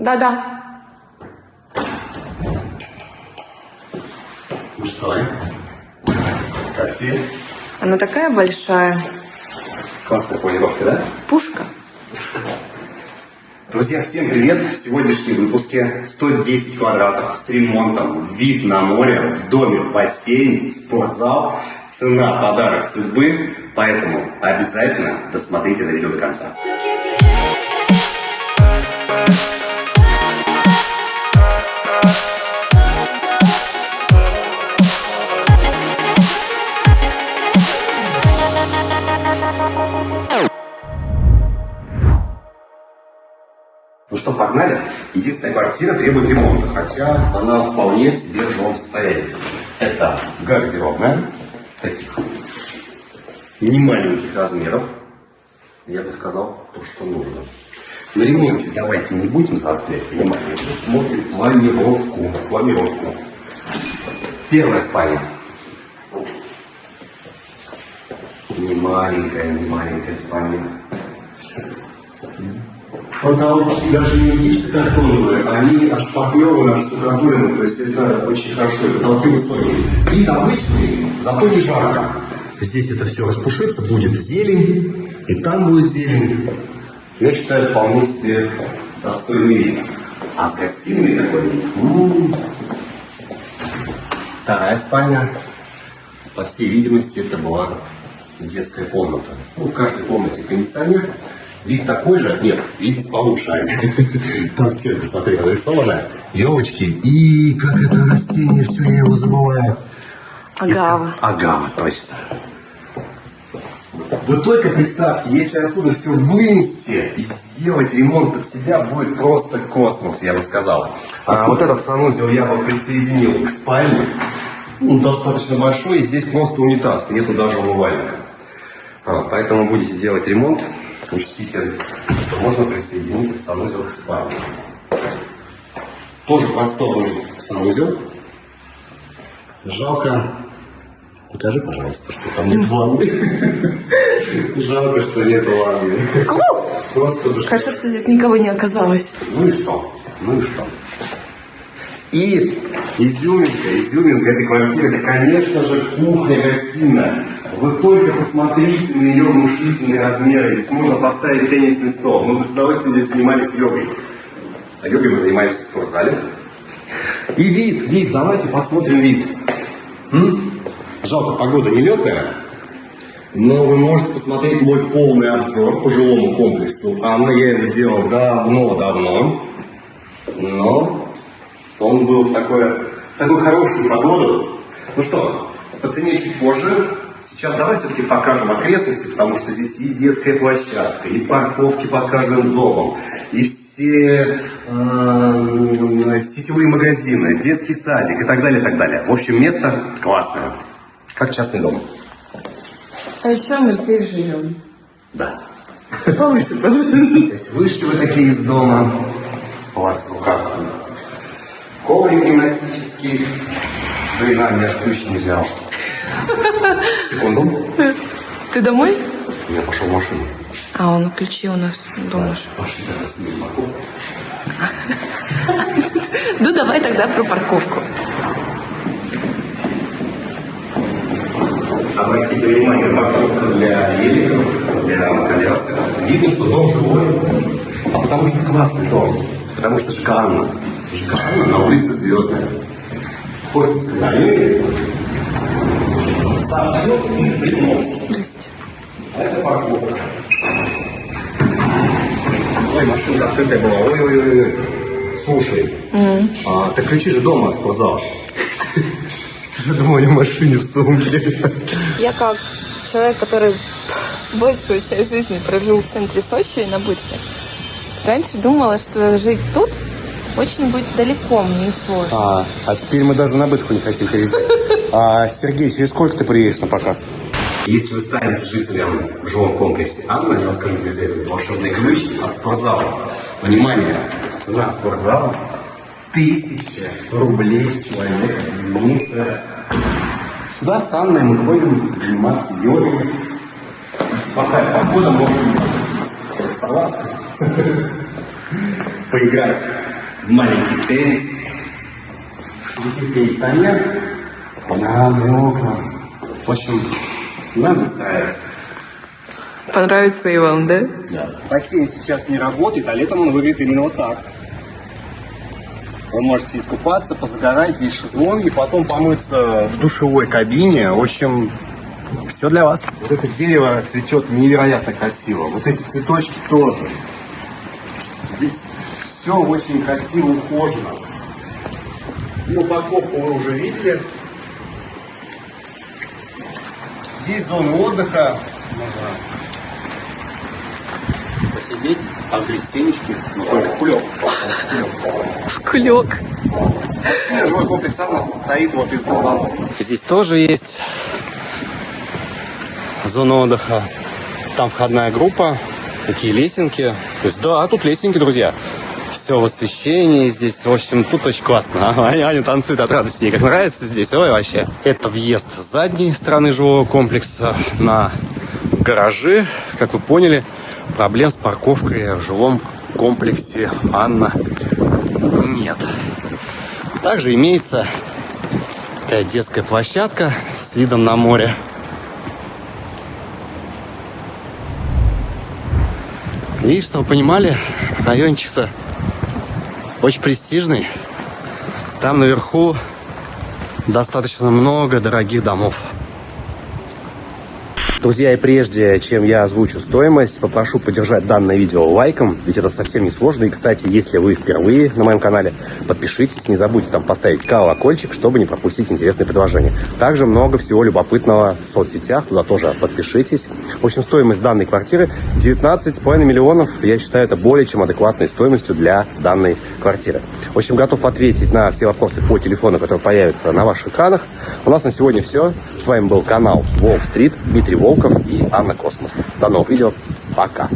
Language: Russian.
Да-да. Ну что, как тебе? Она такая большая. Классная планировка, да? Пушка. Друзья, всем привет! В сегодняшнем выпуске 110 квадратов с ремонтом, вид на море, в доме бассейн, спортзал, цена подарок судьбы, поэтому обязательно досмотрите это видео до конца. Что, погнали? Единственная квартира требует ремонта, хотя она вполне в себе в жилом состоянии. Это гардеробная, таких не маленьких размеров. Я бы сказал, то, что нужно. На ремонте давайте не будем заострять внимание. Смотрим планировку. Планировку. Первая спальня. Не маленькая, не маленькая спальня. Потолки даже не гипсокартоновые, они аж штукатурены, то есть это очень хорошо, и потолки высокие. Вид обычный, зато не жарко. Здесь это все распушится, будет зелень, и там будет зелень. Я считаю, вполне себе достойный вид. А с гостиной такой вид. м-м. Вторая спальня. По всей видимости, это была детская комната. Ну, в каждой комнате кондиционер. Вид такой же? Нет, вид здесь получше. Аня. Там стенка, смотри, нарисована. Елочки. И как это растение, все я его забываю. Агава. Агава, точно. Вы только представьте, если отсюда все вынести и сделать ремонт под себя, будет просто космос, я бы сказал. А вот этот санузел я бы присоединил к спальне. Он достаточно большой, и здесь просто унитаз, нету даже умывальника. А, поэтому будете делать ремонт, учтите, что можно присоединить этот санузел к спальне. Тоже просторный санузел. Жалко. Покажи, пожалуйста, что там нет ванны. Жалко, что нет ванны. Просто душа. Хорошо, что здесь никого не оказалось. Ну и что? Ну и что? И изюминка, изюминка этой квартиры, это, конечно же, кухня-гостиная. Вы только посмотрите на ее внушительные размеры. Здесь можно поставить теннисный стол. Мы бы с удовольствием здесь занимались йогой. А йогой мы занимаемся в спортзале. И вид, вид, давайте посмотрим вид. М? Жалко, погода нелетная. Но вы можете посмотреть мой полный обзор по жилому комплексу. Анна, я его делал давно-давно. Но он был в, такое, в такую хорошую погоду. Ну что, по цене чуть позже. Сейчас давай все-таки покажем окрестности, потому что здесь и детская площадка, и парковки под каждым домом, и все э, сетевые магазины, детский садик и так далее, и так далее. В общем, место классное, как частный дом. А еще мы здесь живем. Да. Повыше, То есть вышли вы такие из дома, у вас в руках коврик гимнастический. Блин, а, я же ключ не взял. Секунду. Ты домой? Я пошел в машину. А, он ключи у нас дома. Пошли, давай снимем морковку. Ну, давай тогда про парковку. Обратите внимание, парковка для великов, для колясок. Видно, что дом живой. А потому что классный дом. Потому что. ЖК Анна на улице Звездная. Хочется говорить. Сам и. А это парковка. Ой, машина открытая была. Ой-ой-ой. Слушай, а, ты ключи же дома от спортзала. Ты же дома в машине в сумке. Я как человек, который большую часть жизни прожил в центре Сочи на Бытке, раньше думала, что жить тут очень будет далеко, мне сложно. А, а теперь мы даже на бытку не хотим приезжать. А, Сергей, через сколько ты приедешь на показ? Если вы станете жителем в жилом комплексе Анна, я вам скажу, где взять этот волшебный ключ от спортзала. Внимание, цена спортзала тысяча рублей с человека в месяц. Сюда с Анной мы ходим заниматься йогой. Плохая погода, можно рисоваться, поиграть. маленький теннис. Есть кондиционер, панорамные окна. В общем, нам здесь нравится. Понравится и вам, да? Да. Бассейн сейчас не работает, а летом он выглядит именно вот так. Вы можете искупаться, позагорать, здесь шезлонги, потом помыться в душевой кабине. В общем, все для вас. Вот это дерево цветет невероятно красиво. Вот эти цветочки тоже. Здесь все очень красиво ухожено. Ну, упаковку вы уже видели. Есть зона отдыха. Можно посидеть, погреть семечки, но только в кулек. В кулек. Жилой комплекс «Анна» состоит вот из двух домов. Здесь тоже есть зона отдыха. Там входная группа, такие лесенки. То есть, да, тут лесенки, друзья. Все в освещении здесь. В общем, тут очень классно. А, Аня, танцует от радости. Ей как нравится здесь. Ой, вообще. Это въезд с задней стороны жилого комплекса на гаражи. Как вы поняли, проблем с парковкой в жилом комплексе Анна нет. Также имеется такая детская площадка с видом на море. И, чтобы вы понимали, райончик-то очень престижный. Там наверху достаточно много дорогих домов. Друзья, и прежде чем я озвучу стоимость, попрошу поддержать данное видео лайком, ведь это совсем не сложно. И, кстати, если вы впервые на моем канале, подпишитесь, не забудьте там поставить колокольчик, чтобы не пропустить интересные предложения. Также много всего любопытного в соцсетях, туда тоже подпишитесь. В общем, стоимость данной квартиры 19,5 миллионов. Я считаю, это более чем адекватной стоимостью для данной квартиры. В общем, готов ответить на все вопросы по телефону, которые появятся на ваших экранах. У нас на сегодня все. С вами был канал Волк Стрит, Дмитрий Волков и Анна Космос. До новых видео. Пока.